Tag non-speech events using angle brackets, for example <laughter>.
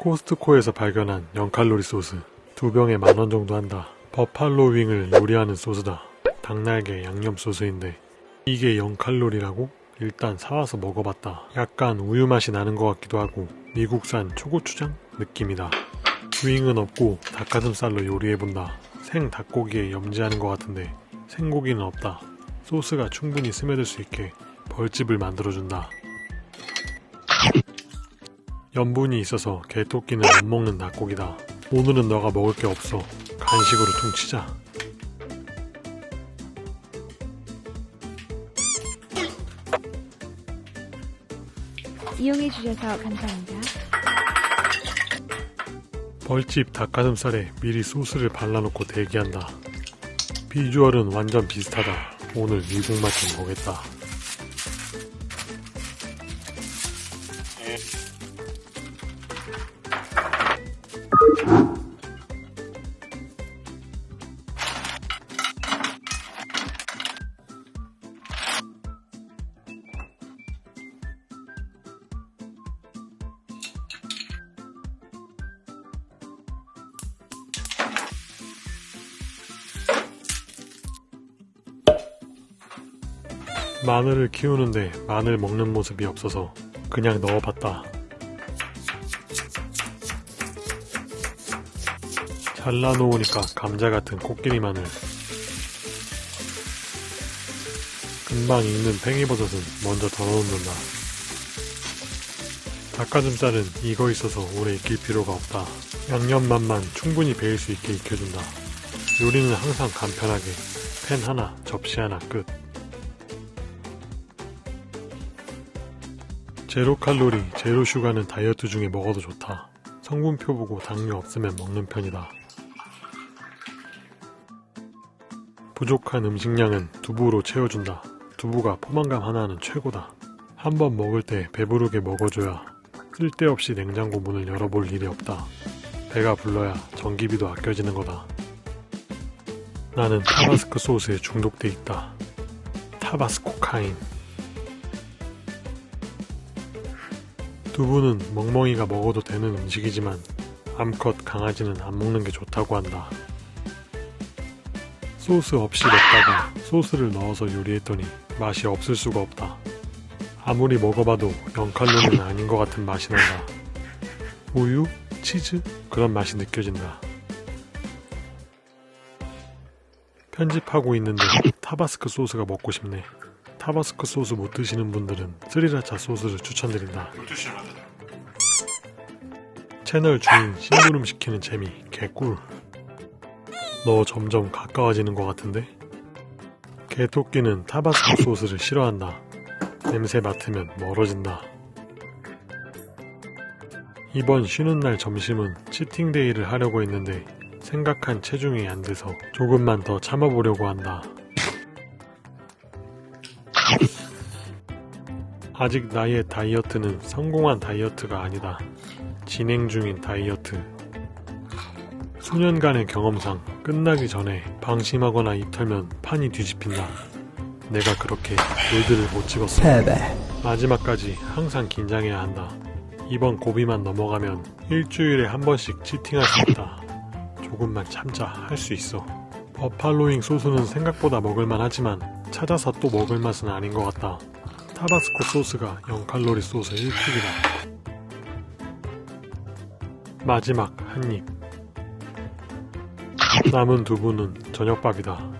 코스트코에서 발견한 0칼로리 소스. 두 병에 만원 정도 한다. 버팔로 윙을 요리하는 소스다. 닭날개 양념 소스인데 이게 0칼로리라고? 일단 사와서 먹어봤다. 약간 우유 맛이 나는 것 같기도 하고 미국산 초고추장 느낌이다. 윙은 없고 닭가슴살로 요리해본다. 생 닭고기에 염지하는 것 같은데 생고기는 없다. 소스가 충분히 스며들 수 있게 벌집을 만들어준다 염분이 있어서 개토끼는 못 먹는 닭고기다. 오늘은 너가 먹을 게 없어. 간식으로 퉁치자. 이용해주셔서 감사합니다. 벌집 닭가슴살에 미리 소스를 발라놓고 대기한다. 비주얼은 완전 비슷하다. 오늘 미국 맛 좀 보겠다. 마늘을 키우는데 마늘 먹는 모습이 없어서 그냥 넣어봤다. 잘라놓으니까 감자 같은 코끼리 마늘. 금방 익는 팽이버섯은 먼저 덜어놓는다. 닭가슴살은 익어 있어서 오래 익힐 필요가 없다. 양념 맛만 충분히 배일 수 있게 익혀준다. 요리는 항상 간편하게 팬 하나, 접시 하나 끝. 제로 칼로리, 제로 슈가는 다이어트 중에 먹어도 좋다. 성분표 보고 당뇨 없으면 먹는 편이다. 부족한 음식량은 두부로 채워준다. 두부가 포만감 하나는 최고다. 한 번 먹을 때 배부르게 먹어줘야 쓸데없이 냉장고 문을 열어볼 일이 없다. 배가 불러야 전기비도 아껴지는 거다. 나는 타바스코 소스에 중독돼 있다. 타바스코 카인. 두부는 멍멍이가 먹어도 되는 음식이지만 암컷 강아지는 안 먹는 게 좋다고 한다. 소스 없이 먹다가 소스를 넣어서 요리했더니 맛이 없을 수가 없다. 아무리 먹어봐도 0칼로리는 아닌 것 같은 맛이 난다. 우유? 치즈? 그런 맛이 느껴진다. 편집하고 있는데 타바스크 소스가 먹고 싶네. 타바스크 소스 못 드시는 분들은 스리라차 소스를 추천드린다. 채널 주인 심부름 시키는 재미 개꿀. 너 점점 가까워지는 것 같은데? 개토끼는 타바스코 소스를 싫어한다. 냄새 맡으면 멀어진다. 이번 쉬는 날 점심은 치팅데이를 하려고 했는데 생각한 체중이 안 돼서 조금만 더 참아보려고 한다. <laughs> 아직 나의 다이어트는 성공한 다이어트가 아니다. 진행 중인 다이어트. 수년간의 경험상 끝나기 전에 방심하거나 입 털면 판이 뒤집힌다. 내가 그렇게 골드를 못 찍었어. 마지막까지 항상 긴장해야 한다. 이번 고비만 넘어가면 일주일에 한 번씩 치팅할 수 있다. 조금만 참자 할 수 있어. 버팔로잉 소스는 생각보다 먹을만 하지만 찾아서 또 먹을 맛은 아닌 것 같다. 타바스코 소스가 0칼로리 소스 1픽이다. 마지막 한 입. 남은 두부는 저녁밥이다.